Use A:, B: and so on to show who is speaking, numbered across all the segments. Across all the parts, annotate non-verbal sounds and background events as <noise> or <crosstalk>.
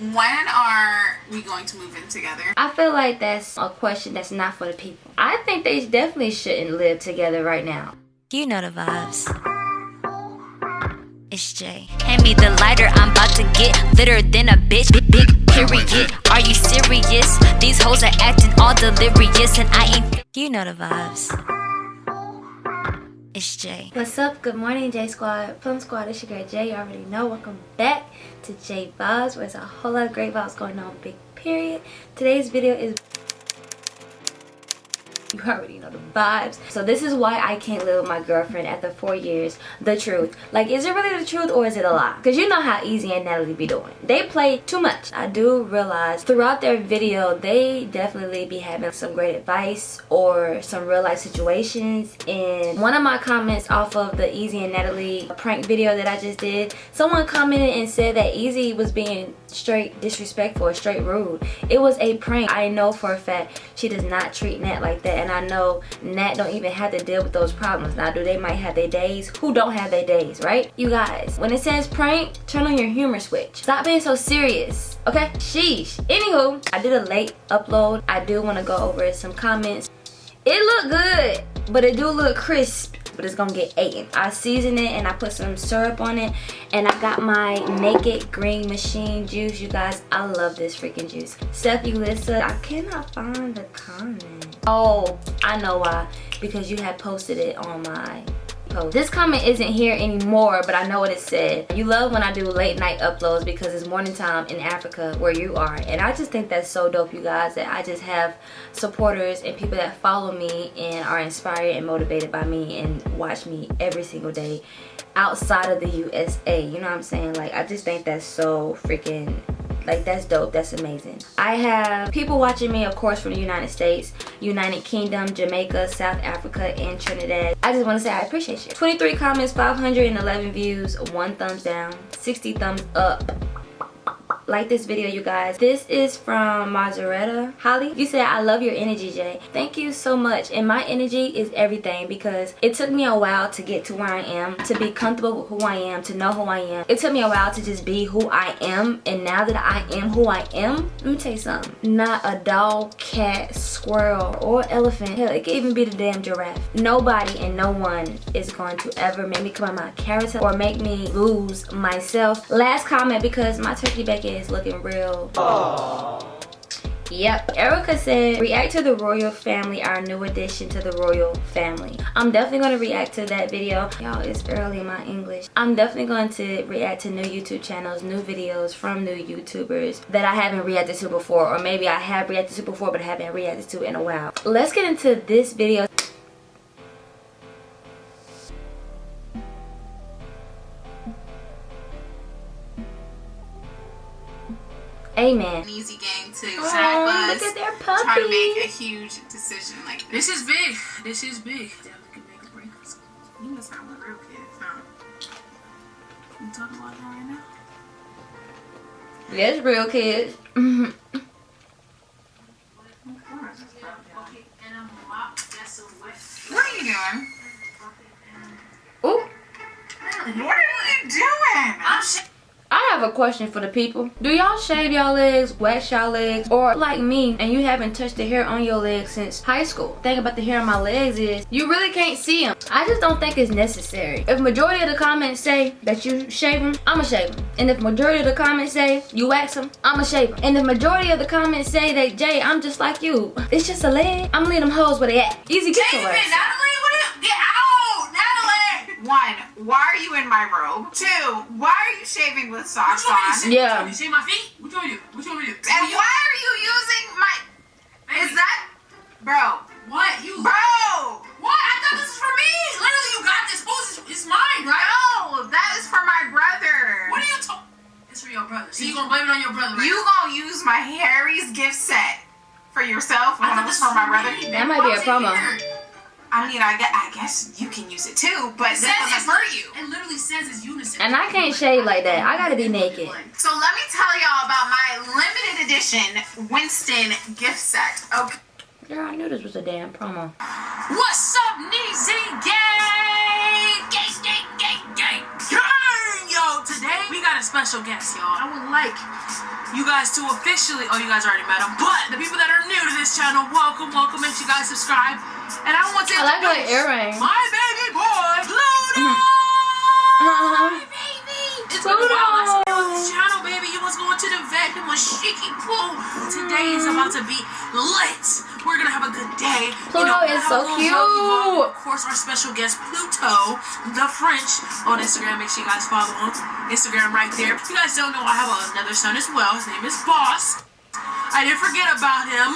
A: when are we going to move in together?
B: I feel like that's a question that's not for the people. I think they definitely shouldn't live together right now.
C: You know the vibes. It's Jay. Hand me the lighter, I'm about to get litter than a bitch. Big, big period. Are you serious? These hoes are acting all delirious, and I ain't. You know the vibes. It's Jay.
B: What's up? Good morning, J Squad. Plum Squad, it's your girl Jay. You already know. Welcome back to J Vibes, where there's a whole lot of great vibes going on. Big period. Today's video is you already know the vibes. So this is why i can't live with my girlfriend after four years. The truth. Like is it really the truth or is it a lie? Because you know how easy and natalie be doing. They play too much. I do realize throughout their video they definitely be having some great advice or some real life situations. And one of my comments off of the easy and natalie prank video that i just did someone commented and said that easy was being straight disrespectful or straight rude it was a prank i know for a fact she does not treat nat like that and I know Nat don't even have to deal with those problems. Now, do they might have their days? Who don't have their days, right? You guys, when it says prank, turn on your humor switch. Stop being so serious, okay? Sheesh. Anywho, I did a late upload. I do want to go over some comments. It looked good, but it do look crisp but it's gonna get eaten. I season it and I put some syrup on it and I got my Naked Green Machine juice. You guys, I love this freaking juice. Steph Ulissa, I cannot find the comment. Oh, I know why. Because you had posted it on my post. This comment isn't here anymore, but I know what it said. You love when I do late night uploads because it's morning time in Africa where you are. And I just think that's so dope, you guys, that I just have supporters and people that follow me and are inspired and motivated by me and watch me every single day outside of the USA. You know what I'm saying? Like, I just think that's so freaking like that's dope. That's amazing. I have people watching me of course from the united states united kingdom jamaica south africa and trinidad. I just want to say i appreciate you. 23 comments 511 views one thumbs down 60 thumbs up like this video you guys. This is from Mazaretta Holly you said I love your energy Jay. Thank you so much. And my energy is everything because it took me a while to get to where I am to be comfortable with who I am to know who I am. It took me a while to just be who I am. And now that I am who I am let me tell you something. Not a dog cat squirrel or elephant. Hell it could even be the damn giraffe. Nobody and no one is going to ever make me come out my character or make me lose myself. Last comment because my turkey back is is looking real. Aww. Yep, Erica said, react to the royal family, our new addition to the royal family. I'm definitely going to react to that video. Y'all, it's early in my English. I'm definitely going to react to new YouTube channels, new videos from new YouTubers that I haven't reacted to before. Or maybe I have reacted to before, but haven't reacted to in a while. Let's get into this video. Amen.
A: An easy game too.
B: Oh, look at their puppy.
A: Trying to make a huge decision like
D: this. This is big. This is big. That could make a break.
A: You must not want real kids, huh?
D: You talking about that right now?
B: Yes, real kids. <laughs>
A: What are you doing?
B: Ooh.
A: What are you doing?
D: I'm
B: I have a question for the people. Do y'all shave y'all legs, wax y'all legs, or like me and you haven't touched the hair on your legs since high school? Thing about the hair on my legs is you really can't see them. I just don't think it's necessary. If majority of the comments say that you shave them, I'ma shave them. And if majority of the comments say you wax them, I'ma shave them. And the majority of the comments say that Jay, I'm just like you. It's just a leg. I'm leaving them hoes where they at. Easy get
A: your Natalie, what get out, Natalie. One, why are you in my robe? Two, why are you shaving with socks on?
B: Yeah.
D: You shave my feet? Which What you want to do? What you to do?
A: And why are you using my... Baby. Is that... Bro.
D: What? You...
A: Bro!
D: What? I thought this was for me. Literally, you got this. Who's It's mine, right?
A: No, that is for my brother.
D: What are you talking... It's for your brother. So you gonna blame it on your brother, right?
A: You gonna use my Harry's gift set for yourself when it was for my brother?
B: That might be a promo.
A: I mean, I guess, I guess you can use it too, but
D: it
A: that doesn't hurt you.
D: It literally says it's unison.
B: And I can't shave like that. I gotta be naked.
A: So let me tell y'all about my limited edition Winston gift set. Okay.
B: Girl, I knew this was a damn promo.
D: What's up, Neezy Gang? Gang, gang, gang, gang. Gang! Yo, today we got a special guest, y'all. I would like you guys to officially. Oh, you guys already met him, but the people that are new to this channel, welcome, welcome. Make sure you guys subscribe. And I want to
B: I like
D: introduce
B: earring.
D: My baby boy, Pluto. <laughs>
B: Uh-huh.
D: baby. It's been a while. I
B: Pluto.
D: you on this channel, baby. You was going to the vet. It was shaky poo. Today is about to be lit. We're gonna have a good day.
B: Pluto
D: we're gonna
B: is so
D: a little vloggy vlog.
B: cute.
D: Of course, our special guest Pluto, the French, on Instagram. Make sure you guys follow him. Instagram right there. If you guys don't know, I have another son as well. His name is Boss. I didn't forget about him.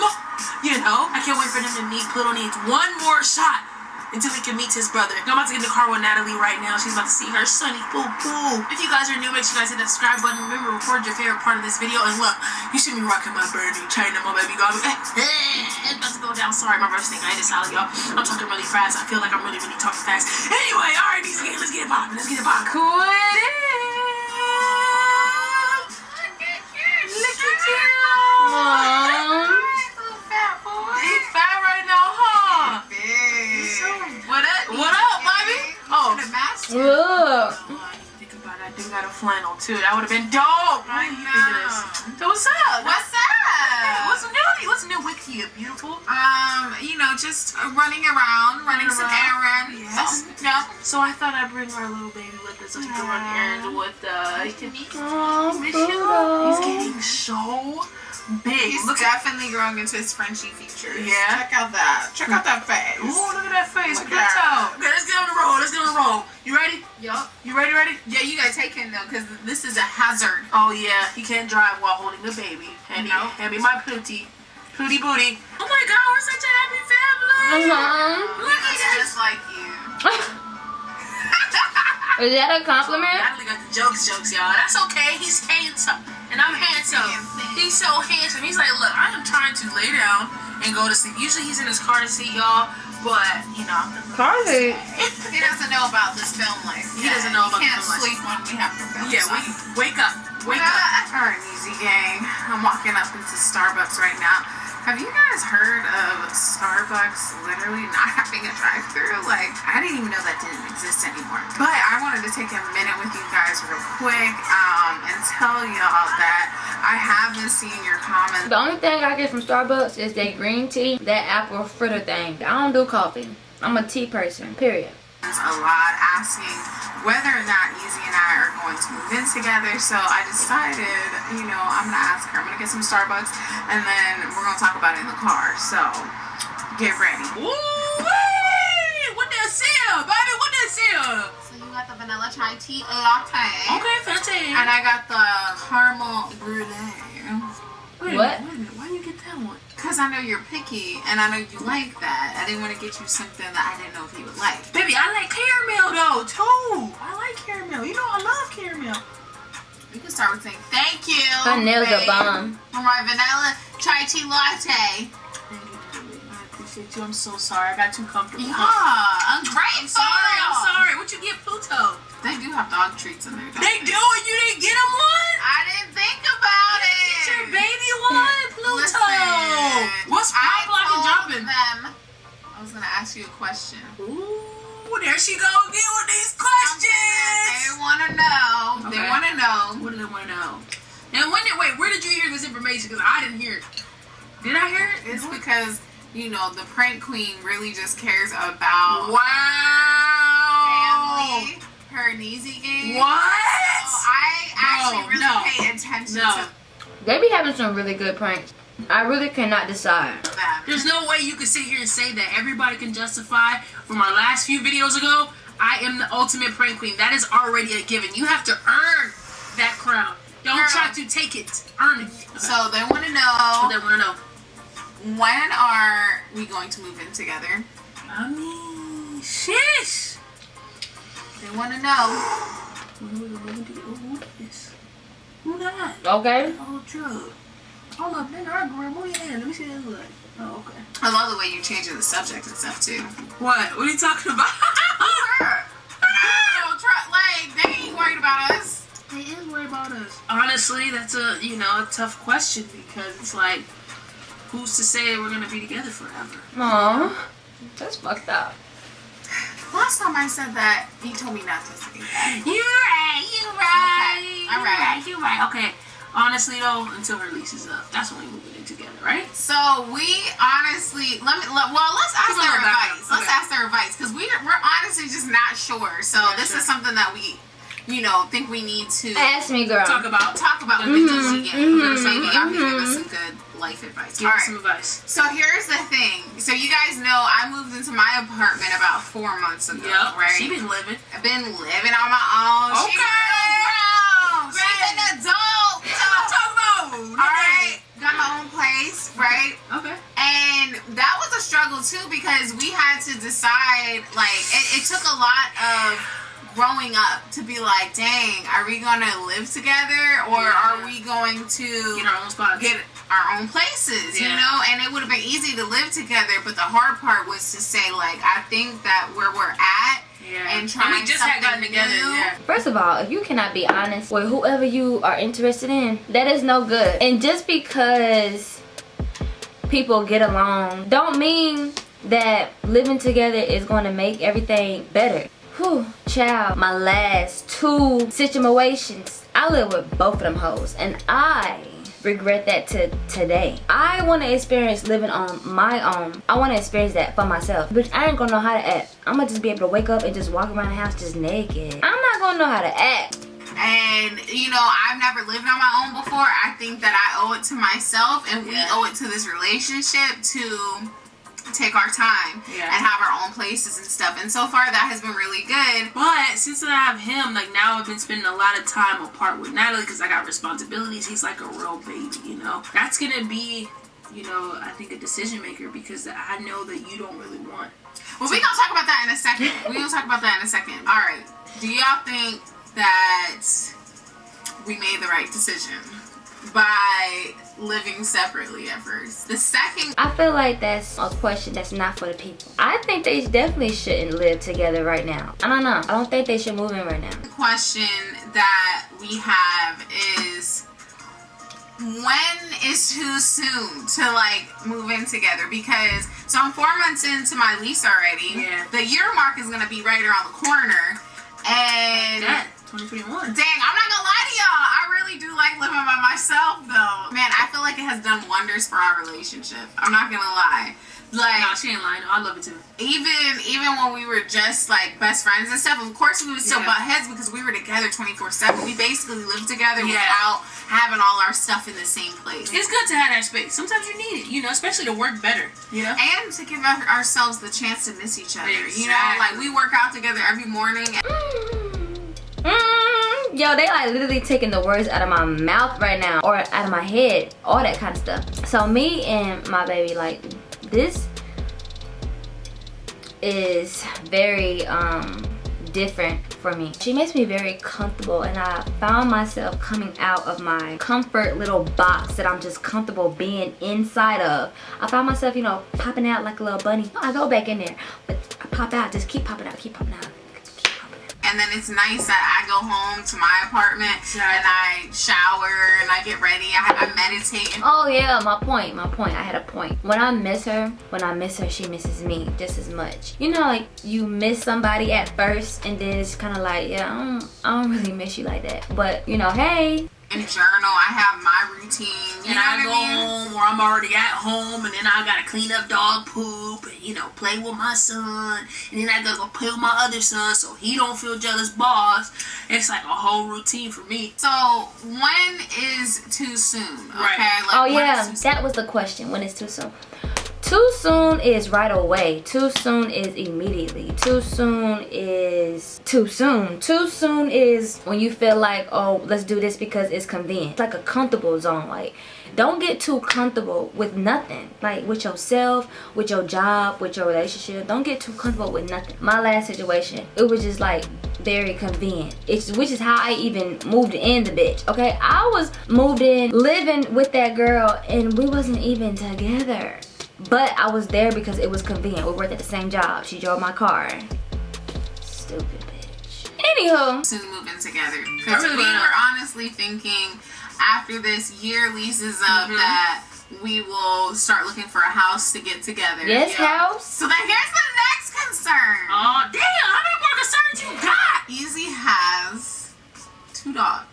D: You know, I can't wait for him to meet. Pluto needs one more shot until he can meet his brother. I'm about to get in the car with Natalie right now. She's about to see her sonny boo boo. If you guys are new, make sure you guys hit that subscribe button. Remember, record your favorite part of this video. And look, you see me rocking my Bernie China, my baby dog. <laughs> it's about to go down. Sorry, my first thing I just solid, y'all. I'm talking really fast. I feel like I'm really, really talking fast. Anyway, all right, these again. Let's get it poppin'. Let's get it poppin'. Quit it. Look at you.
B: Aw.
D: He's fat right now, huh? What up? What up, baby? Oh.
B: Look.
D: Think about. I do got a flannel too. That would have been dope.
A: I
D: What do you think of this? So what's up?
A: What's up?
D: What's new? What's new with you, beautiful?
A: Um, you know, just running around, running some
D: around.
A: errands.
D: Yes.
A: No.
D: So I thought I'd bring our little baby with us so he can run errands with us. He can meet
B: Aw,
D: Miss you. He's getting so big.
A: He's
D: Look at
A: definitely growing into his Frenchy features.
D: Yeah?
A: Check out that. Check out that face.
D: Ooh, look at that face.
A: Look
D: Look
A: at
D: at
A: that.
D: that. Okay, let's get on the road. Let's get on the road. You ready?
A: Yup.
D: You ready? Ready?
A: Yeah, you gotta take him though, because this is a hazard.
D: Oh yeah, he can't drive while holding the baby. And
A: No.
D: he, and be my pooty, pooty booty. Oh my God, we're such a happy family.
B: Uh-huh.
D: Look at
A: Looks
D: this.
A: just like you. <laughs>
B: Is that a compliment?
D: Natalie got the jokes, jokes, y'all. That's okay. He's handsome, and I'm handsome. He's so handsome. He's like, look, I am trying to lay down and go to sleep. Usually he's in his car seat, y'all. But you know, I'm gonna-
B: Carly.
A: He doesn't know about this film life.
D: He doesn't know about
A: He can't
D: the film life.
A: sleep when we have to film.
D: yeah,
A: so.
D: wake, wake up, wake up.
A: Alright, Neezy Gang. I'm walking up into Starbucks right now. Have you guys heard of Starbucks literally <laughs> not having a drive-through? Like, I didn't even know that didn't exist anymore. But I wanted to take a minute with you guys real quick um, and tell y'all that I have been seeing your comments.
B: The only thing I get from Starbucks is that green tea, that apple fritter thing. I don't do coffee. I'm a tea person, period.
A: a lot asking whether or not Easy and I are going to move in together. So I decided, you know, I'm gonna ask her. I'm gonna get some Starbucks, and then we're gonna talk about it in the car. So get ready.
D: Ooh, wee! what that seal, baby? What that seal?
A: So you got the vanilla chai tea latte,
D: Okay, fantastic.
A: and I got the caramel brulee.
D: Wait
B: What?
D: minute, Wait a minute. Why you get that one?
A: Cause I know you're picky, and I know you like that. I didn't want to get you something that I didn't know if you would like.
D: Baby, I like caramel though too. I like caramel. You know I love caramel.
A: You can start with saying thank you.
B: Are
A: babe,
B: bomb.
A: For my vanilla chai tea latte.
D: Thank you, baby. I appreciate you. I'm so sorry. I got too comfortable.
A: Yeah, I'm great.
D: I'm sorry. I'm sorry. What you get, Pluto?
A: They do have dog treats in there. don't
D: They do, and you didn't get him one.
A: I didn't think about
D: You
A: it.
D: didn't get your baby one,
A: Listen,
D: What's
A: I
D: pop locking
A: told
D: jumping?
A: them I was gonna ask you a question.
D: Ooh, there she go again with these questions.
A: They want to know. They want to know.
D: What do they want to know? And when did wait? Where did you hear this information? Because I didn't hear it. Did I hear it?
A: It's because you know the prank queen really just cares about
D: Wow.
A: family, her and easy game.
D: What?
A: So I actually
D: No,
A: really
D: no.
A: pay attention
D: No.
A: to
B: They be having some really good pranks. I really cannot decide.
D: There's no way you can sit here and say that everybody can justify from our last few videos ago. I am the ultimate prank queen. That is already a given. You have to earn that crown. Don't
A: Girl.
D: try to take it. Earn it.
A: So they want to
D: What
A: know
D: they want to know.
A: when are we going to move in together?
D: I mean, shish.
A: They want to know.
D: Who who this? Who that?
B: Okay?
D: Oh, drug. Hold up, then our girl. Move your hand. Let me see this look. Oh, okay.
A: I love the way you're changing the subject and stuff too.
D: What? What are you talking about? <laughs>
A: No, try, like they ain't worried about us.
D: They is worried about us. Honestly, that's a you know a tough question because it's like, who's to say we're gonna be together forever?
B: Aw. That's fucked up.
A: Last time I said that, you told me not to say that.
D: You're right. You're right.
A: Okay,
D: You're
A: alright.
D: right. You're right. Okay. Honestly though, until her lease is up, that's when we moving in together, right?
A: So we honestly, let me. Let, well, let's ask their
D: little background.
A: advice. Let's ask their advice because we we're honestly just not sure. So
D: Yeah,
A: this
D: sure.
A: is something that we, you know, think we need to
B: Ask me, girl.
D: Talk about.
A: talk about
D: Mhm,
A: with DG.
B: mhm,
A: Maybe y'all can give us some good life advice.
D: Give
A: All right.
D: some advice.
A: So here's the thing. So you guys know I moved into my apartment about four months ago,
D: Yep.
A: right?
D: She been living.
A: I've been living on my own. She
D: Okay.
A: grown. She's an adult. <laughs>
D: Talk about.
A: All right, got my own place, right?
D: Okay.
A: And that was a struggle too because we had to decide. Like, it, it took a lot of growing up to be like, dang, are we gonna live together or
D: Yeah.
A: are we going to
D: Get our own spots.
A: get our own places, you know? And it would have been easy to live together, but the hard part was to say, like, I think that where we're at
D: yeah.
A: and trying
D: we just had gotten
A: something
D: together. Yeah.
B: First of all, if you cannot be honest with whoever you are interested in, that is no good. And just because people get along, don't mean that living together is going to make everything better. Whew, child, my last two situations, I live with both of them hoes, and I regret that to today. I want to experience living on my own. I want to experience that for myself. Which I ain't gonna know how to act. I'm gonna just be able to wake up and just walk around the house just naked. I'm not gonna know how to act.
A: And you know, I've never lived on my own before. I think that I owe it to myself, and we owe it to this relationship to take our time
D: Yeah.
A: and have our own places and stuff. And so far, that has been really good.
D: But since I have him, like now I've been spending a lot of time apart with Natalie because I got responsibilities. He's like a real baby, you know. That's gonna be, you know, I think a decision maker because I know that you don't really want.
A: Well, we gonna talk about that in a second. <laughs> We gonna talk about that in a second. All right. Do y'all think that we made the right decision by living separately at first? The second
B: I feel like that's a question that's not for the people. I think they definitely shouldn't live together right now. I don't know. I don't think they should move in right now.
A: The question that we have is when is too soon to like move in together because so I'm four months into my lease already.
D: Yeah.
A: The year mark is gonna be right around the corner. And
D: That 2021.
A: Dang, I'm not gonna lie to y'all. I really do like living by myself though. Man, I feel like it has done wonders for our relationship. I'm not gonna lie. Like
D: Nah, she ain't lying. I love it too.
A: even even when we were just like best friends and stuff, of course we would still
D: Yeah.
A: butt heads because we were together 24/7. We basically lived together
D: Yeah.
A: without having all our stuff in the same place.
D: It's good to have that space. Sometimes you need it, you know, especially to work better. You know.
A: and to give our- ourselves the chance to miss each other. You know, like we work out together every morning.
B: Mm, yo, they like literally taking the words out of my mouth right now or out of my head, all that kind of stuff. So me and my baby, like this is very um different for me. She makes me very comfortable and I found myself coming out of my comfort little box that I'm just comfortable being inside of. I found myself, you know, popping out like a little bunny. I go back in there, but I pop out, just keep popping out, keep popping out. Keep popping out.
A: And then it's nice that I go home to my apartment and I shower and I get ready. I, I meditate.
B: Oh yeah, my point, my point. I had a point. When I miss her, when I miss her, she misses me just as much. You know, like you miss somebody at first, and then it's kind of like, yeah, I don't, I don't really miss you like that. But you know, hey,
A: and journal. I have my routine. You
D: and
A: know
D: I go
A: I mean?
D: home or I'm already at home and then I gotta clean up dog poop and you know play with my son and then I gotta go play with my other son so he don't feel jealous boss. It's like a whole routine for me.
A: So when is too soon? Okay.
D: Right.
A: Like,
B: oh yeah,
A: is too soon?
B: that was the question. When is too soon? Too soon is right away. Too soon is immediately. Too soon is too soon. Too soon is when you feel like, oh, let's do this because it's convenient. It's like a comfortable zone. Like, don't get too comfortable with nothing. Like with yourself, with your job, with your relationship. Don't get too comfortable with nothing. My last situation, it was just like very convenient. It's which is how I even moved in the bitch. Okay, I was moved in living with that girl and we wasn't even together. But I was there because it was convenient. We worked at the same job. She drove my car. Stupid bitch. Anywho,
A: soon moving together because
D: really
A: we
D: wanna-
A: were honestly thinking after this year leases up
D: Mhm.
A: that we will start looking for a house to get together.
B: yes,
A: Yeah.
B: house.
A: So then here's the next concern.
D: Oh damn! How many more concerns you got?
A: Easy has two dogs.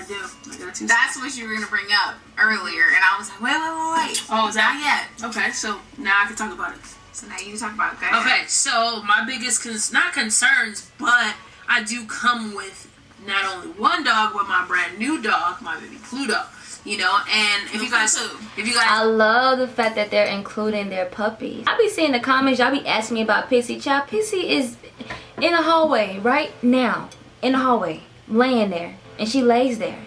D: I do. I got two.
A: That's what you were gonna bring up earlier, and I was like, wait, wait, wait, wait.
D: oh, is
A: Not
D: that
A: yet.
D: okay? So now I can talk about it.
A: So now you can talk about that.
D: Okay, so my biggest cons- not concerns, but I do come with not only one dog, but my brand new dog, my baby Pluto. You know, and if you guys, if you guys, I
B: love the fact that they're including their puppies. I be seeing the comments, y'all be asking me about Pixie. Child, Pixie is in the hallway right now. In the hallway. Laying there. And she lays there.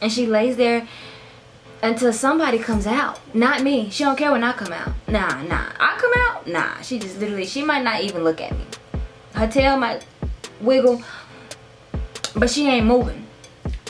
B: And she lays there until somebody comes out. Not me. She don't care when I come out. Nah, nah. I come out? Nah. She just literally, she might not even look at me. Her tail might wiggle, but she ain't moving.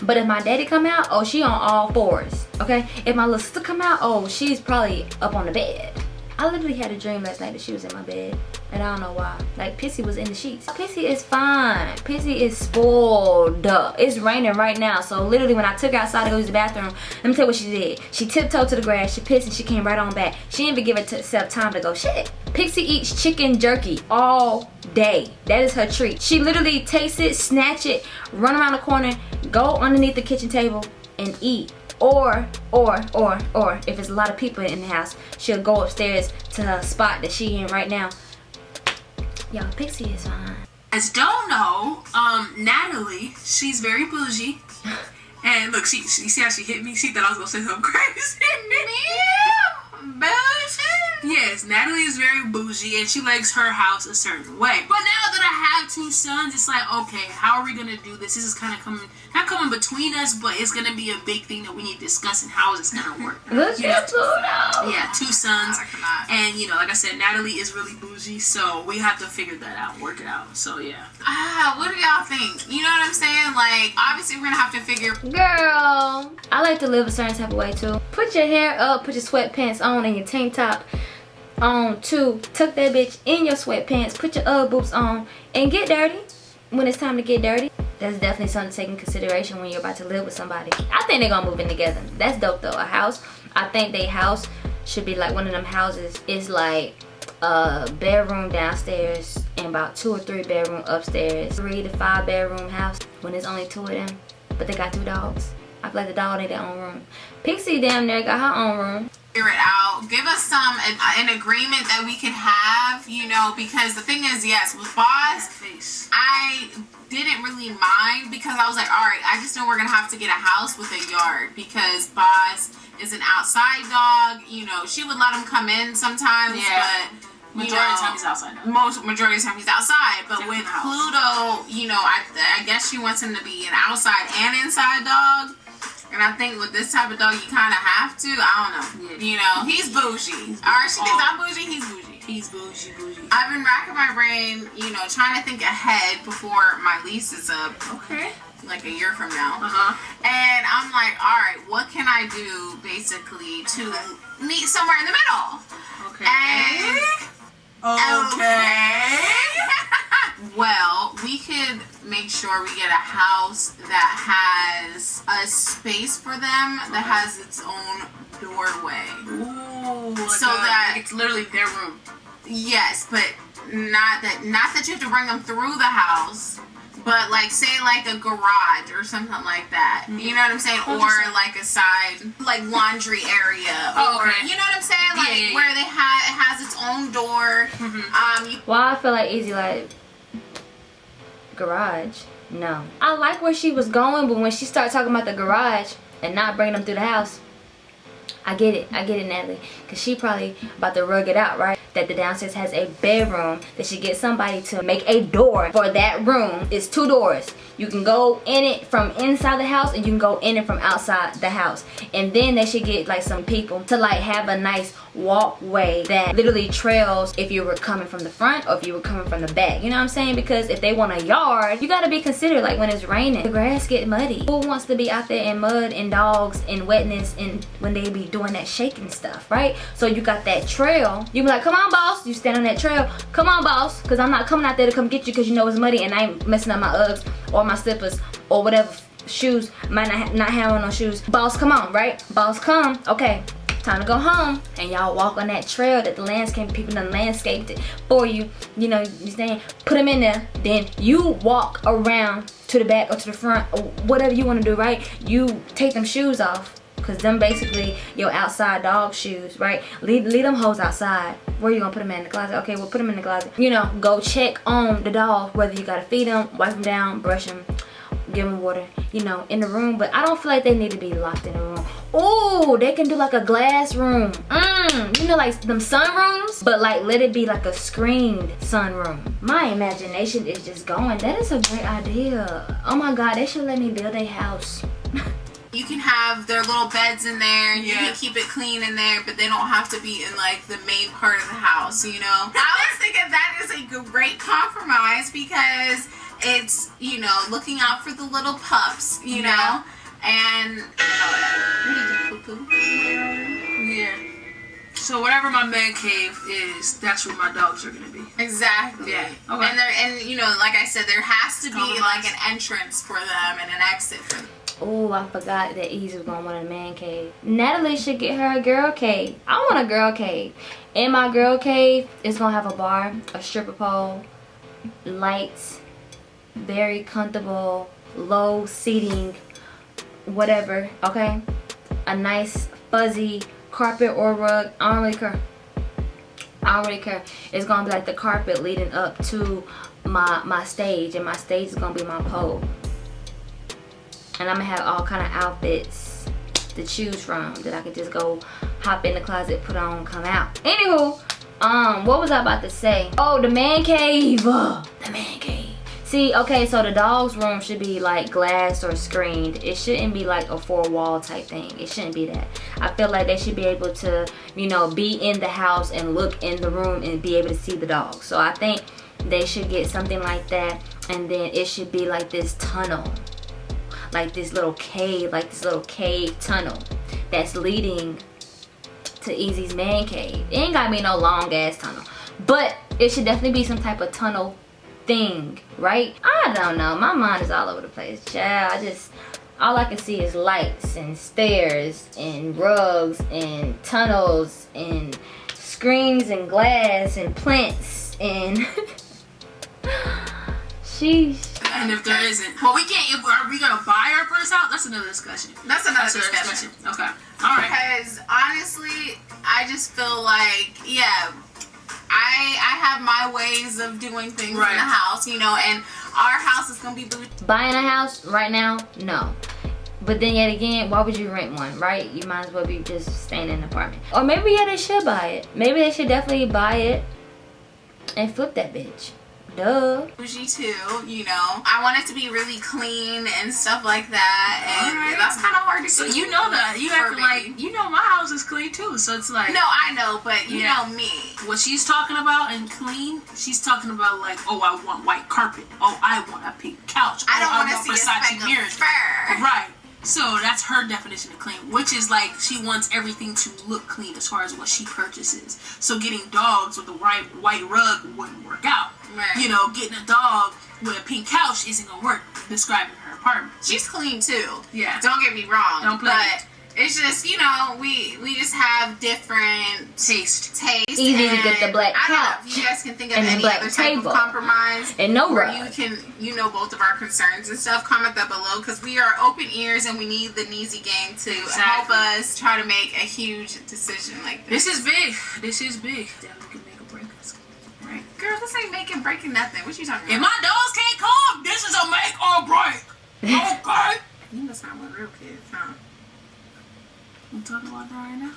B: But if my daddy come out, oh, she on all fours, okay? If my little sister come out, oh, she's probably up on the bed. I literally had a dream last night that she was in my bed, and I don't know why. Like, Pixie was in the sheets. Pixie is fine. Pixie is spoiled. It's raining right now, so literally when I took her outside to go use the bathroom, let me tell you what she did. She tiptoed to the grass, she pissed, and she came right on back. She didn't even give herself time to go shit. Pixie eats chicken jerky all day. That is her treat. She literally takes it, snatch it, run around the corner, go underneath the kitchen table, and eat. Or, or, or, or, if there's a lot of people in the house, she'll go upstairs to her spot that she in right now. Y'all, Pixie is fine.
D: As don't know, um, Natalie, she's very bougie. <laughs> And look, she, she see how she hit me. She thought I was gonna say something <laughs> crazy.
A: Bullshit.
D: Yes, Natalie is very bougie and she likes her house a certain way. But now that I have two sons, it's like, okay, how are we gonna do this? This is kind of coming, not coming between us, but it's gonna be a big thing that we need to discuss and how is this gonna work?
B: Look
D: You know,
B: at Pluto.
D: yeah, two sons.
A: I.
D: And you know, like I said, Natalie is really bougie, so we have to figure that out, work it out. So yeah.
A: Ah, what do y'all think? You know what I'm saying? Like, obviously, we're gonna have to figure.
B: Girl, I like to live a certain type of way too. Put your hair up, put your sweatpants on and your tank top um, on too. Tuck that bitch in your sweatpants, put your Ugg boots on, and get dirty when it's time to get dirty. That's definitely something to take in consideration when you're about to live with somebody. I think they're gonna move in together. That's dope though. A house, I think they house should be like one of them houses is like a bedroom downstairs and about two or three bedroom upstairs. Three to five bedroom house when there's only two of them. But they got two dogs. I feel like the dog need their own room. Pixie damn near got her own room.
A: figure it out. Give us some an, an agreement that we can have, you know, because the thing is, yes, with Boss, I didn't really mind because I was like, all right, I just know we're gonna have to get a house with a yard because Boss is an outside dog. You know, she would let him come in sometimes,
D: Yeah.
A: but you
D: Majority of the time he's outside now.
A: most majority of the time he's outside. But
D: Except
A: with
D: in the house.
A: Pluto, you know, I I guess she wants him to be an outside and inside dog. And I think with this type of dog, you kind of have to. I don't know.
D: Yeah.
A: You know, he's bougie. All right, she thinks I'm bougie. He's bougie.
D: He's bougie, bougie.
A: I've been racking my brain, you know, trying to think ahead before my lease is up,
D: Okay.
A: like a year from now.
D: Uh huh.
A: And I'm like, all right, what can I do basically to meet somewhere in the middle?
D: Okay.
A: And
D: okay. <laughs>
A: well, we could make sure we get a house that has a space for them that has its own doorway.
D: Ooh.
A: So
D: a-
A: that-
D: it's literally their room.
A: Yes, but not that not that you have to bring them through the house, but like say like a garage or something like that. You know what I'm saying? Or
D: 100%.
A: like a side like laundry area. <laughs>
D: Oh,
A: or
D: okay.
A: you know what I'm saying? Like
D: Yeah, yeah, yeah.
A: where they have it has its own door. Um you
B: Why I feel like easy like garage. No. I like where she was going, but when she started talking about the garage and not bringing them through the house, I get it. I get it, Natalie. Because she probably about to rug it out, right? That the downstairs has a bedroom. That she get somebody to make a door for that room. It's two doors. You can go in it from inside the house and you can go in it from outside the house. And then they should get like some people to like have a nice walkway that literally trails if you were coming from the front or if you were coming from the back. You know what I'm saying? Because if they want a yard, you gotta be considerate like when it's raining. The grass get muddy. Who wants to be out there in mud and dogs and wetness and when they be doing that shaking stuff, right? So you got that trail. You be like, come on boss. You stand on that trail. Come on boss. Cause I'm not coming out there to come get you cause you know it's muddy and I ain't messing up my Uggs or my slippers or whatever shoes might not, ha- not have on no shoes boss come on right boss come okay time to go home. And y'all walk on that trail that the landscape people done landscaped it for you. You know you saying put them in there. Then you walk around to the back or to the front or whatever you want to do right? You take them shoes off because them basically your outside dog shoes right? Leave, leave them hoes outside. Where you gonna put them in the closet? Okay we'll put them in the closet. You know go check on the dog whether you gotta feed them wipe them down brush them give them water, you know, in the room. But I don't feel like they need to be locked in a room. Oh, they can do like a glass room. Mmm, you know, like them sunrooms, but like let it be like a screened sunroom. My imagination is just going. That is a great idea. Oh my God, they should let me build a house. <laughs>
A: You can have their little beds in there. You
D: Yeah.
A: can keep it clean in there, but they don't have to be in like the main part of the house. You know. I was thinking that is a great compromise because it's you know looking out for the little pups. You
D: Yeah.
A: know, and what did you poo poo?
D: Yeah. So whatever my man cave is, that's where my dogs are gonna be.
A: Exactly.
D: Yeah, okay.
A: And there, and you know, like I said, there has to be like an entrance for them and an exit for them.
B: Oh, I forgot that Easy was gonna want a man cave. Natalie should get her a girl cave. I want a girl cave. In my girl cave, it's gonna have a bar, a stripper pole, lights, very comfortable, low seating, whatever, okay? A nice fuzzy carpet or rug. I don't really care. I don't really care. It's gonna be like the carpet leading up to my my stage, and my stage is gonna be my pole and I'm gonna have all kind of outfits to choose from that I could just go hop in the closet, put on, come out. Anywho, um, what was I about to say? Oh, the man cave. Ugh, <gasps> the man cave. See, okay, so the dog's room should be like glass or screened. It shouldn't be like a four wall type thing. It shouldn't be that. I feel like they should be able to, you know, be in the house and look in the room and be able to see the dog. So I think they should get something like that and then it should be like this tunnel like this little cave, like this little cave tunnel that's leading to Easy's man cave. It ain't gotta be no long ass tunnel, but it should definitely be some type of tunnel thing, right? I don't know. My mind is all over the place, child. I just all I can see is lights and stairs and rugs and tunnels and screens and glass and plants and <laughs> sheesh.
D: And if there isn't, well, we can't. If, are we gonna buy our first house? That's another discussion.
A: That's another
D: That's another
A: discussion.
D: discussion. Okay. All right.
A: Because honestly, I just feel like, yeah, I I have my ways of doing things in the house, you know, and our house is gonna be
B: buying a house right now? No. But then yet again why would you rent one right? You might as well be just staying in an apartment. Or maybe yeah they should buy it. Maybe they should definitely buy it and flip that bitch duh
A: bougie too, you know. I want it to be really clean and stuff like that, and
D: Alright.
A: that's kind of hard to
D: So
A: do
D: you know that you
A: have
D: to
A: me.
D: like you know my house is clean too. So it's like
A: No, I know, but you
D: Yeah.
A: know me.
D: what she's talking about and clean. She's talking about like, oh, I want white carpet. Oh, I want a pink couch.
A: I don't
D: oh,
A: want to see a
D: Versace
A: speck
D: mirrors.
A: fur.
D: Right. So that's her definition of clean, which is like she wants everything to look clean as far as what she purchases. So getting dogs with the white white rug wouldn't work out.
A: Right.
D: You know, getting a dog with a pink couch isn't gonna work. Describing her apartment.
A: She's clean too.
D: Yeah.
A: Don't get me wrong.
D: Don't play
A: But it's just you know we we just have different
D: Taste.
A: taste.
B: Easy to get the black
A: I don't know
B: couch
A: if you guys can think of any
B: black
A: other type
B: table.
A: of compromise.
B: and no
A: where
B: rug
A: you can you know both of our concerns and stuff comment that below because we are open ears and we need the Neezy gang to help us try to make a huge decision like this.
D: This is big. This is big.
A: Girl, this ain't making breaking nothing. What you talking
D: If
A: about?
D: my dogs can't come, this is a make or break. Okay. <laughs>
A: you must not want real kids, huh?
D: I'm talking about that right now.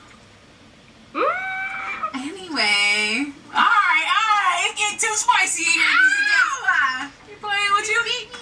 D: Mm.
A: Anyway,
D: Alright, alright. It's getting too spicy in here. You playing with you?
A: beat me.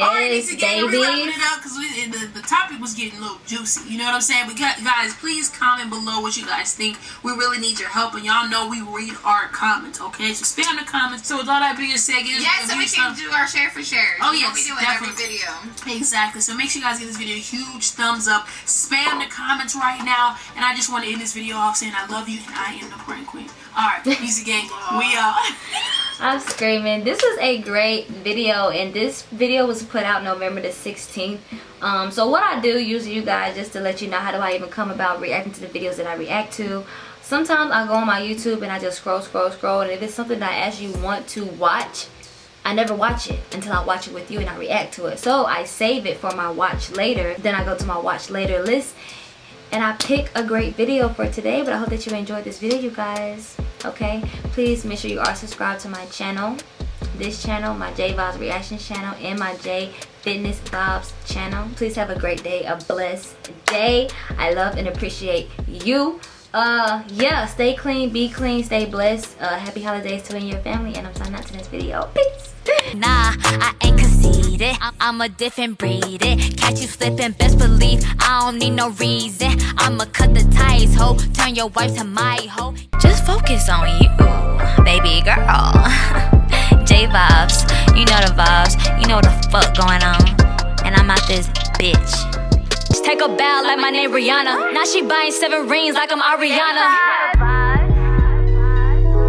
D: Alright,
B: Yes,
D: Neezy Gang, we wrapping it up because the, the topic was getting a little juicy. You know what I'm saying? But gu- guys, please comment below what you guys think. We really need your help, and y'all know we read our comments, okay? So spam the comments. So with all that being said, us
A: Yeah, so we can do our share for shares.
D: Oh, yes,
A: we do it
D: definitely.
A: every video.
D: Exactly. So make sure you guys give this video a huge thumbs up. Spam the comments right now. And I just want to end this video off saying I love you and I am the Prank Queen. Alright, Neezy Gang, we uh, <laughs> are.
B: I'm screaming this was a great video and this video was put out november the 16th Um, so what I do usually, you guys, just to let you know how do I even come about reacting to the videos that I react to. Sometimes I go on my YouTube and I just scroll, scroll, scroll. And if it's something that I actually want to watch, I never watch it until I watch it with you and I react to it. So I save it for my watch later. Then I go to my watch later list and I pick a great video for today. But I hope that you enjoyed this video, you guys. Okay? Please make sure you are subscribed to my channel. This channel, my J Vibes Reactions channel, and my J Fitness Vibes channel. Please have a great day, a blessed day. I love and appreciate you. Uh, yeah, stay clean, be clean, stay blessed. Uh, happy holidays to you and your family, and I'm signing out to this video. Peace.
C: Nah, I ain't conceited. I'm a different breed. It. Catch you slipping, best believe I don't need no reason. I'ma cut the ties, ho. Turn your wife to my hoe. Just focus on you, baby girl. <laughs> J vibes, you know the vibes. You know the fuck going on. And I'm out this bitch. Just take a bow like my name Rihanna. Now she buying seven rings like I'm Ariana.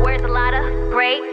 C: Where's a lot of great?